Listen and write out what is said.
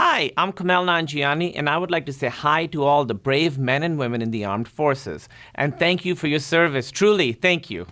Hi, I'm Kumail Nanjiani, and I would like to say hi to all the brave men and women in the armed forces. And thank you for your service. Truly, thank you.